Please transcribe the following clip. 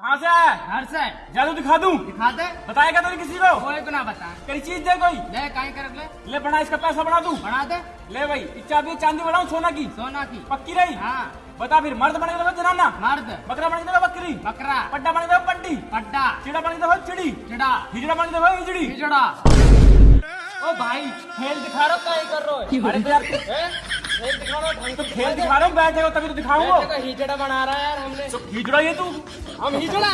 कहाँ से आया? घर से। जादू दिखा दूँ? दिखा दे बताएगा तो किसी को? कोई को ना बता। तेरी चीज़ दे कोई। ले काई कर ले? ले बना इसका पैसा बढ़ा दूँ। बना दे। ले भाई इस चाबी चांदी बढ़ाऊं सोना की? सोना की। पक्की रही? हाँ। बता फिर मर्द बने तो जनाना। मर्द। बकरा बने तो बकरी। बकरा। पड्डा बने तो पड्डी। पड्डा। चिड़ा बने तो चिड़ी। चिड़ा। हिजड़ा बने तो हिजड़ी। हिजड़ा। ओ भाई खेल दिखा रहा क्या कर रहे अरे यार हैं? खेल दिखा रहा हूँ तो खेल दिखा रहा हूँ बैठे हो तभी तो दिखाऊँगा। का हिजड़ा बना रहा है यार हमने। तो हिजड़ा ये तू? हम हिजड़ा